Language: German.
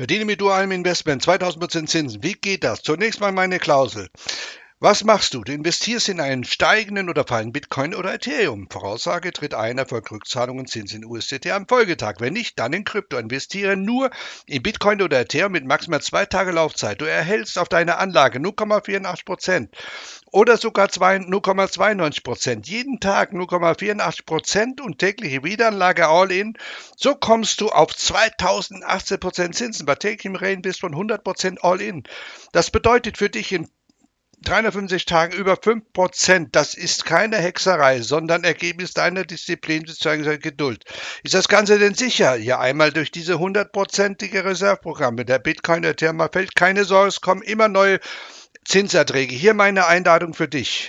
Verdiene mit dualem Investment 2000% Zinsen. Wie geht das? Zunächst mal meine Klausel. Was machst du? Du investierst in einen steigenden oder fallenden Bitcoin oder Ethereum. Voraussage tritt ein, Erfolg Rückzahlungen Zins in USDT am Folgetag. Wenn nicht, dann in Krypto. Investiere nur in Bitcoin oder Ethereum mit maximal zwei Tage Laufzeit. Du erhältst auf deine Anlage 0,84% oder sogar 0,92% Jeden Tag 0,84% und tägliche Wiederanlage All-In. So kommst du auf 2018% Zinsen bei täglichem Reinvest von 100% All-In. Das bedeutet für dich in 350 Tagen über 5%, das ist keine Hexerei, sondern Ergebnis deiner Disziplin bzw. Geduld. Ist das Ganze denn sicher? Ja, einmal durch diese hundertprozentige Reserveprogramme. Der Bitcoin, der Therma fällt keine Sorge, es kommen immer neue Zinserträge. Hier meine Einladung für dich.